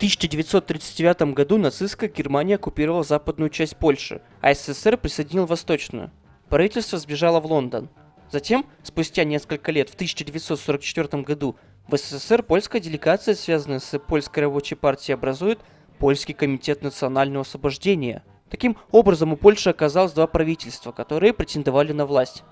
1939 году нацистская Германия оккупировала западную часть Польши, а СССР присоединил восточную. Правительство сбежало в Лондон. Затем, спустя несколько лет, в 1944 году, в СССР польская делегация, связанная с Польской рабочей партией, образует Польский комитет национального освобождения. Таким образом, у Польши оказалось два правительства, которые претендовали на власть.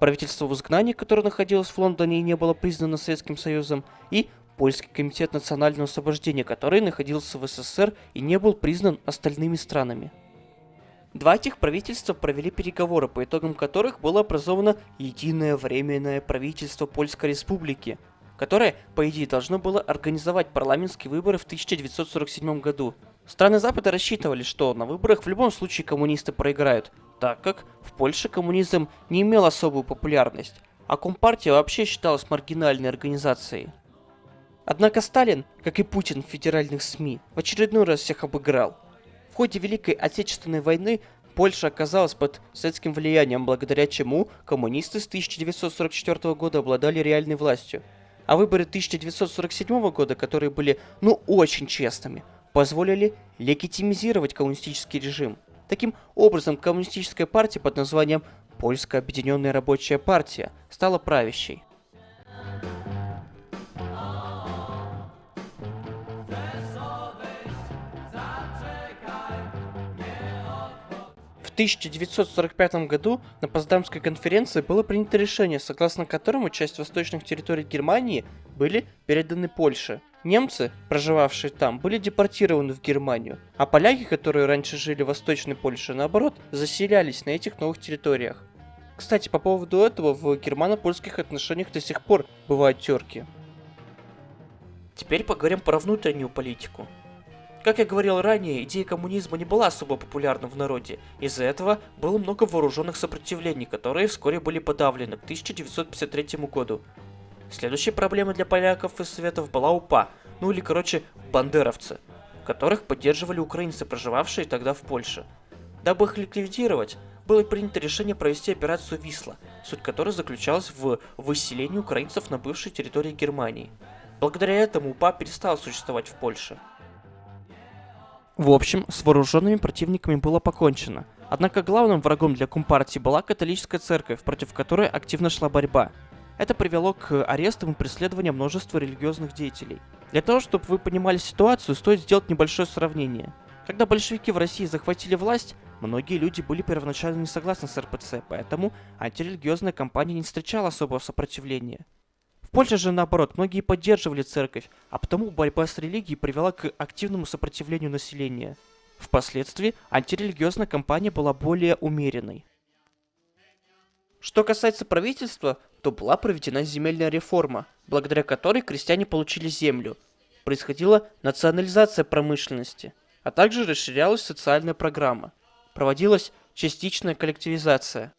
Правительство в изгнании, которое находилось в Лондоне и не было признано Советским Союзом, и Польский комитет национального освобождения, который находился в СССР и не был признан остальными странами. Два этих правительства провели переговоры, по итогам которых было образовано Единое Временное правительство Польской Республики, которое, по идее, должно было организовать парламентские выборы в 1947 году. Страны Запада рассчитывали, что на выборах в любом случае коммунисты проиграют, так как в Польше коммунизм не имел особую популярность, а Компартия вообще считалась маргинальной организацией. Однако Сталин, как и Путин в федеральных СМИ, в очередной раз всех обыграл. В ходе Великой Отечественной войны Польша оказалась под советским влиянием, благодаря чему коммунисты с 1944 года обладали реальной властью. А выборы 1947 года, которые были, ну, очень честными, позволили легитимизировать коммунистический режим. Таким образом, коммунистическая партия под названием Польская Объединенная Рабочая Партия стала правящей. 1945 году на Поздамской конференции было принято решение, согласно которому часть восточных территорий Германии были переданы Польше. Немцы, проживавшие там, были депортированы в Германию, а поляки, которые раньше жили в Восточной Польше, наоборот, заселялись на этих новых территориях. Кстати, по поводу этого в германо-польских отношениях до сих пор бывают терки. Теперь поговорим про внутреннюю политику. Как я говорил ранее, идея коммунизма не была особо популярна в народе. Из-за этого было много вооруженных сопротивлений, которые вскоре были подавлены к 1953 году. Следующей проблемой для поляков и советов была УПА, ну или короче бандеровцы, которых поддерживали украинцы, проживавшие тогда в Польше. Дабы их ликвидировать, было принято решение провести операцию Висла, суть которой заключалась в выселении украинцев на бывшей территории Германии. Благодаря этому УПА перестал существовать в Польше. В общем, с вооруженными противниками было покончено. Однако главным врагом для Компартии была католическая церковь, против которой активно шла борьба. Это привело к арестам и преследованию множества религиозных деятелей. Для того, чтобы вы понимали ситуацию, стоит сделать небольшое сравнение. Когда большевики в России захватили власть, многие люди были первоначально не согласны с РПЦ, поэтому антирелигиозная кампания не встречала особого сопротивления. Польше же наоборот, многие поддерживали церковь, а потому борьба с религией привела к активному сопротивлению населения. Впоследствии антирелигиозная кампания была более умеренной. Что касается правительства, то была проведена земельная реформа, благодаря которой крестьяне получили землю. Происходила национализация промышленности, а также расширялась социальная программа. Проводилась частичная коллективизация.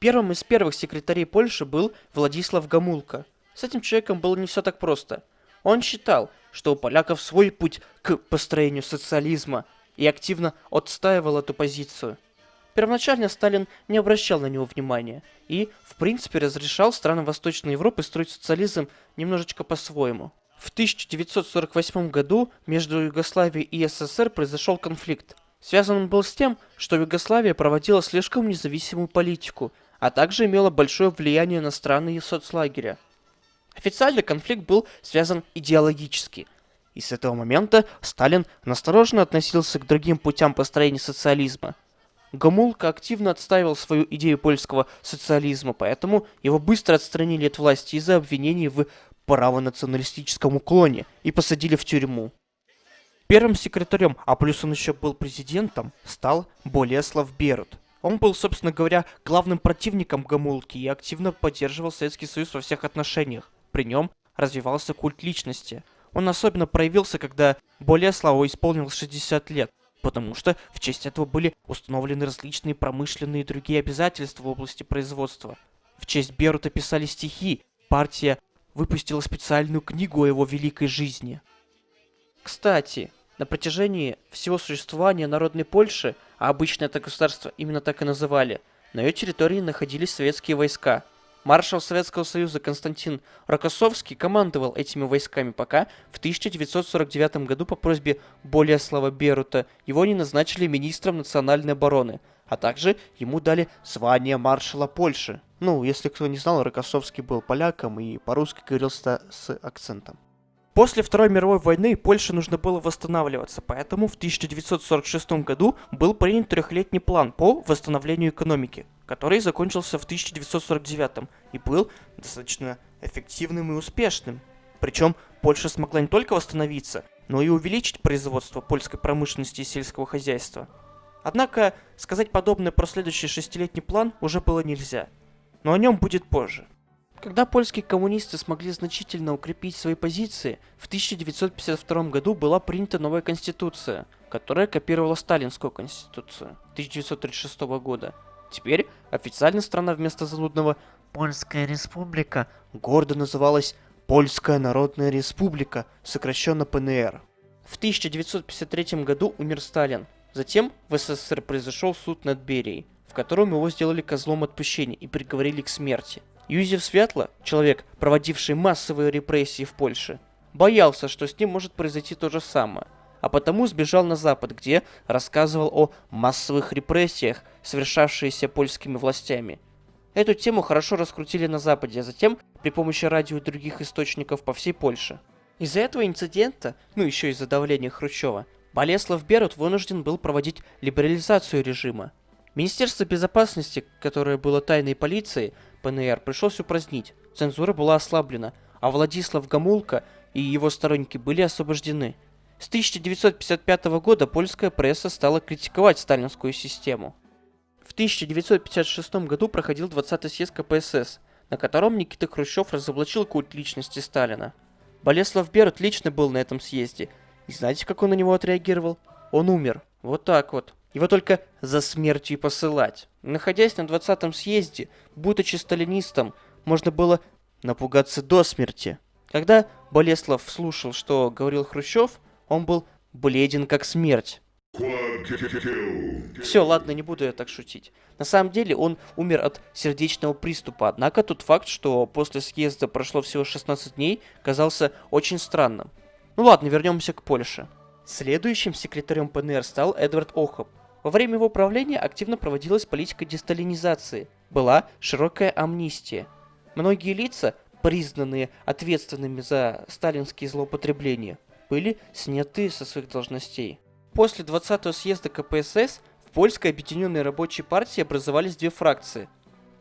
Первым из первых секретарей Польши был Владислав Гамулка. С этим человеком было не все так просто. Он считал, что у поляков свой путь к построению социализма и активно отстаивал эту позицию. Первоначально Сталин не обращал на него внимания и, в принципе, разрешал странам Восточной Европы строить социализм немножечко по-своему. В 1948 году между Югославией и СССР произошел конфликт. Связан он был с тем, что Югославия проводила слишком независимую политику, а также имела большое влияние на страны и соцлагеря. Официально конфликт был связан идеологически. И с этого момента Сталин настороженно относился к другим путям построения социализма – Гомулка активно отстаивал свою идею польского социализма, поэтому его быстро отстранили от власти из-за обвинений в правонационалистическом уклоне и посадили в тюрьму. Первым секретарем, а плюс он еще был президентом, стал Болеслав Берут. Он был, собственно говоря, главным противником Гомулки и активно поддерживал Советский Союз во всех отношениях. При нем развивался культ личности. Он особенно проявился, когда Болеславу исполнилось 60 лет потому что в честь этого были установлены различные промышленные и другие обязательства в области производства. В честь Берута писали стихи, партия выпустила специальную книгу о его великой жизни. Кстати, на протяжении всего существования Народной Польши, а обычно это государство именно так и называли, на ее территории находились советские войска. Маршал Советского Союза Константин Рокоссовский командовал этими войсками, пока в 1949 году по просьбе Болеслава Берута его не назначили министром национальной обороны, а также ему дали звание маршала Польши. Ну, если кто не знал, Рокоссовский был поляком и по-русски говорил с акцентом. После Второй мировой войны Польше нужно было восстанавливаться, поэтому в 1946 году был принят трехлетний план по восстановлению экономики, который закончился в 1949 и был достаточно эффективным и успешным. Причем Польша смогла не только восстановиться, но и увеличить производство польской промышленности и сельского хозяйства. Однако сказать подобное про следующий шестилетний план уже было нельзя. Но о нем будет позже. Когда польские коммунисты смогли значительно укрепить свои позиции, в 1952 году была принята новая конституция, которая копировала сталинскую конституцию 1936 года. Теперь официально страна вместо занудного «Польская республика» гордо называлась Польская Народная Республика, сокращенно ПНР. В 1953 году умер Сталин. Затем в СССР произошел суд над Берией, в котором его сделали козлом отпущения и приговорили к смерти. Юзеф Светло, человек, проводивший массовые репрессии в Польше, боялся, что с ним может произойти то же самое, а потому сбежал на Запад, где рассказывал о массовых репрессиях, совершавшиеся польскими властями. Эту тему хорошо раскрутили на Западе, а затем при помощи радио и других источников по всей Польше. Из-за этого инцидента, ну еще из-за давления Хрущева, Болеслав Берут вынужден был проводить либерализацию режима. Министерство безопасности, которое было тайной полицией, ПНР пришлось упразднить, цензура была ослаблена, а Владислав Гамулка и его сторонники были освобождены. С 1955 года польская пресса стала критиковать сталинскую систему. В 1956 году проходил 20-й съезд КПСС, на котором Никита Хрущев разоблачил культ личности Сталина. Болеслав Берут лично был на этом съезде, и знаете, как он на него отреагировал? Он умер. Вот так вот. Его только за смертью и посылать. Находясь на 20-м съезде, будучи сталинистом, можно было напугаться до смерти. Когда Болеслав слушал, что говорил Хрущев, он был бледен как смерть. Все, ладно, не буду я так шутить. На самом деле он умер от сердечного приступа, однако тот факт, что после съезда прошло всего 16 дней, казался очень странным. Ну ладно, вернемся к Польше. Следующим секретарем ПНР стал Эдвард Охоп. Во время его правления активно проводилась политика десталинизации. Была широкая амнистия. Многие лица, признанные ответственными за сталинские злоупотребления, были сняты со своих должностей. После 20-го съезда КПСС в Польской объединенной рабочей партии образовались две фракции.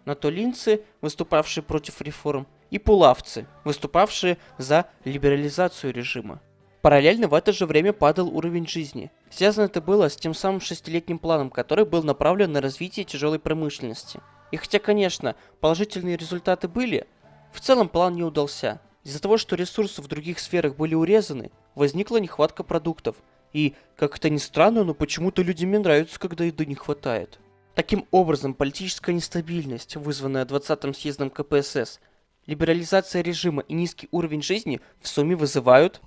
Натолинцы, выступавшие против реформ, и пулавцы, выступавшие за либерализацию режима. Параллельно в это же время падал уровень жизни. Связано это было с тем самым шестилетним планом, который был направлен на развитие тяжелой промышленности. И хотя, конечно, положительные результаты были, в целом план не удался. Из-за того, что ресурсы в других сферах были урезаны, возникла нехватка продуктов. И, как это ни странно, но почему-то людям не нравится, когда еды не хватает. Таким образом, политическая нестабильность, вызванная 20-м съездом КПСС, либерализация режима и низкий уровень жизни в сумме вызывают...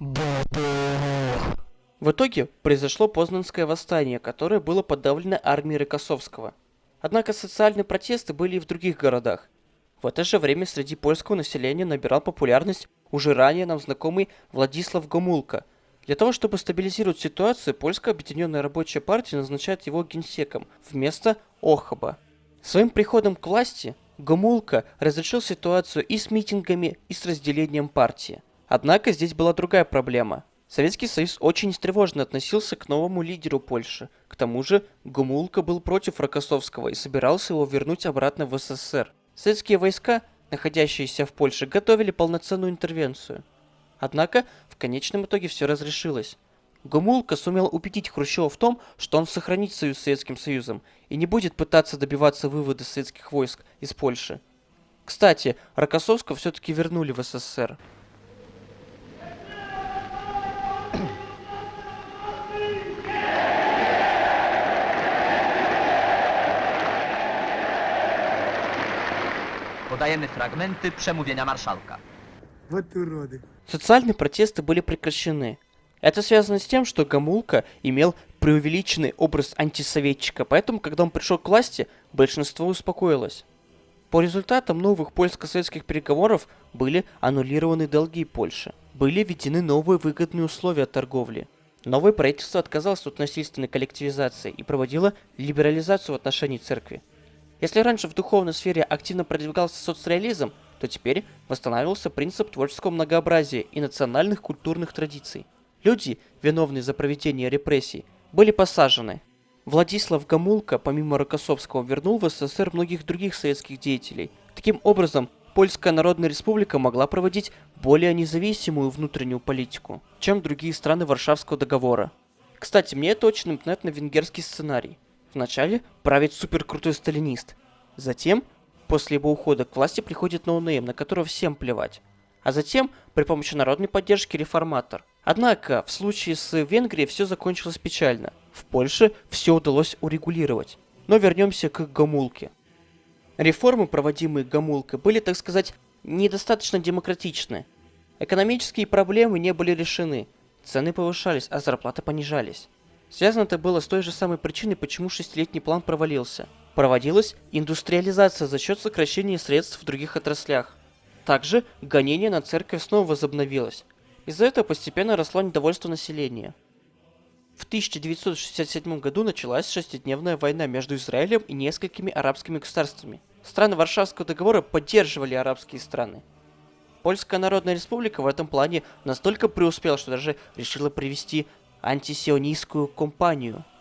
В итоге произошло Познанское восстание, которое было подавлено армией Рокоссовского. Однако социальные протесты были и в других городах. В это же время среди польского населения набирал популярность уже ранее нам знакомый Владислав Гомулка. Для того, чтобы стабилизировать ситуацию, Польская объединенная рабочая партия назначает его генсеком вместо Охаба. Своим приходом к власти Гомулка разрешил ситуацию и с митингами, и с разделением партии. Однако здесь была другая проблема. Советский Союз очень тревожно относился к новому лидеру Польши. К тому же Гомулка был против Рокоссовского и собирался его вернуть обратно в СССР. Советские войска, находящиеся в Польше, готовили полноценную интервенцию. Однако в конечном итоге все разрешилось. Гомулка сумел убедить Хрущева в том, что он сохранит союз с Советским Союзом и не будет пытаться добиваться вывода советских войск из Польши. Кстати, Рокоссовского все-таки вернули в СССР. Podajemy fragmenty przemówienia marszałka. Вот уроды. Социальные протесты были прекращены, это связано с тем, что Гамулка имел преувеличенный образ антисоветчика, поэтому, когда он пришел к власти, большинство успокоилось. По результатам новых польско-советских переговоров были аннулированы долги Польши. Были введены новые выгодные условия торговли. Новое правительство отказалось от насильственной коллективизации и проводило либерализацию в отношении церкви. Если раньше в духовной сфере активно продвигался соцреализм, то теперь восстанавливался принцип творческого многообразия и национальных культурных традиций. Люди, виновные за проведение репрессий, были посажены. Владислав Гамулка, помимо Рокоссовского, вернул в СССР многих других советских деятелей. Таким образом, Польская Народная Республика могла проводить более независимую внутреннюю политику, чем другие страны Варшавского договора. Кстати, мне это очень напоминает на венгерский сценарий. Вначале правит суперкрутой сталинист, затем После его ухода к власти приходит no-name, на которого всем плевать. А затем, при помощи народной поддержки, реформатор. Однако, в случае с Венгрией все закончилось печально. В Польше все удалось урегулировать. Но вернемся к Гамулке. Реформы, проводимые Гамулкой, были, так сказать, недостаточно демократичны. Экономические проблемы не были решены, цены повышались, а зарплаты понижались. Связано это было с той же самой причиной, почему шестилетний план провалился – Проводилась индустриализация за счет сокращения средств в других отраслях. Также гонение на церковь снова возобновилось. Из-за этого постепенно росло недовольство населения. В 1967 году началась шестидневная война между Израилем и несколькими арабскими государствами. Страны Варшавского договора поддерживали арабские страны. Польская Народная Республика в этом плане настолько преуспела, что даже решила привести антисионистскую компанию –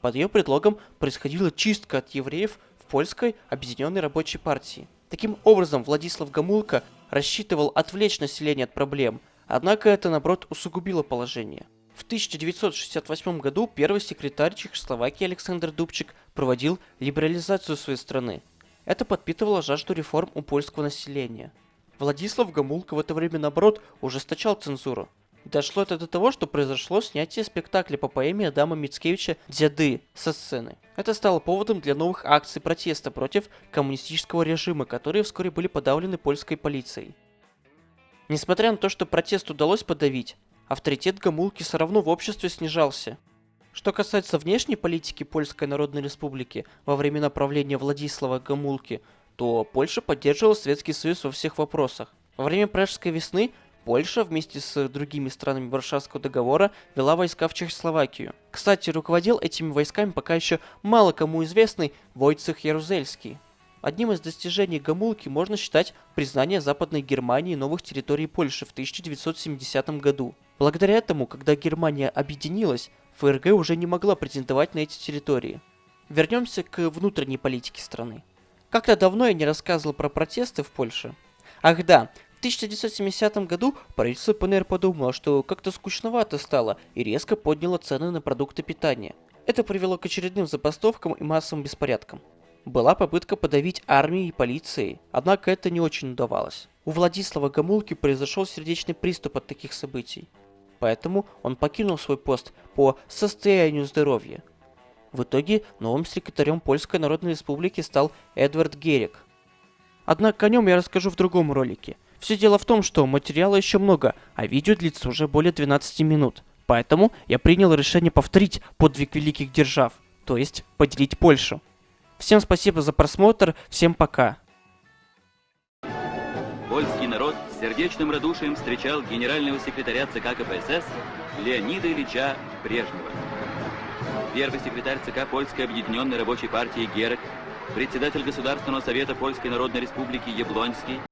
под ее предлогом происходила чистка от евреев в польской объединенной рабочей партии. Таким образом, Владислав Гамулка рассчитывал отвлечь население от проблем, однако это, наоборот, усугубило положение. В 1968 году первый секретарь Чехословакии Александр Дубчик проводил либерализацию своей страны. Это подпитывало жажду реформ у польского населения. Владислав Гамулка в это время, наоборот, ужесточал цензуру. Дошло это до того, что произошло снятие спектакля по поэме Адама Мицкевича «Дяды» со сцены. Это стало поводом для новых акций протеста против коммунистического режима, которые вскоре были подавлены польской полицией. Несмотря на то, что протест удалось подавить, авторитет Гамулки все равно в обществе снижался. Что касается внешней политики Польской Народной Республики во времена правления Владислава Гамулки, то Польша поддерживала Советский Союз во всех вопросах. Во время Пражской весны Польша вместе с другими странами Варшавского договора вела войска в Чехословакию. Кстати, руководил этими войсками пока еще мало кому известный Войцех Ярузельский. Одним из достижений Гамулки можно считать признание Западной Германии новых территорий Польши в 1970 году. Благодаря этому, когда Германия объединилась, ФРГ уже не могла претендовать на эти территории. Вернемся к внутренней политике страны. Как-то давно я не рассказывал про протесты в Польше. Ах да, 1970 году правительство ПНР подумало, что как-то скучновато стало и резко подняло цены на продукты питания. Это привело к очередным забастовкам и массовым беспорядкам. Была попытка подавить армией и полицией, однако это не очень удавалось. У Владислава Гамулки произошел сердечный приступ от таких событий. Поэтому он покинул свой пост по состоянию здоровья. В итоге новым секретарем Польской Народной Республики стал Эдвард Герик. Однако о нем я расскажу в другом ролике – все дело в том, что материала еще много, а видео длится уже более 12 минут. Поэтому я принял решение повторить подвиг великих держав, то есть поделить Польшу. Всем спасибо за просмотр, всем пока. Польский народ с сердечным радушием встречал генерального секретаря ЦК КПСС Леонида Ильича Брежнева. Первый секретарь ЦК Польской объединенной рабочей партии Герек, председатель Государственного совета Польской Народной Республики Яблонский,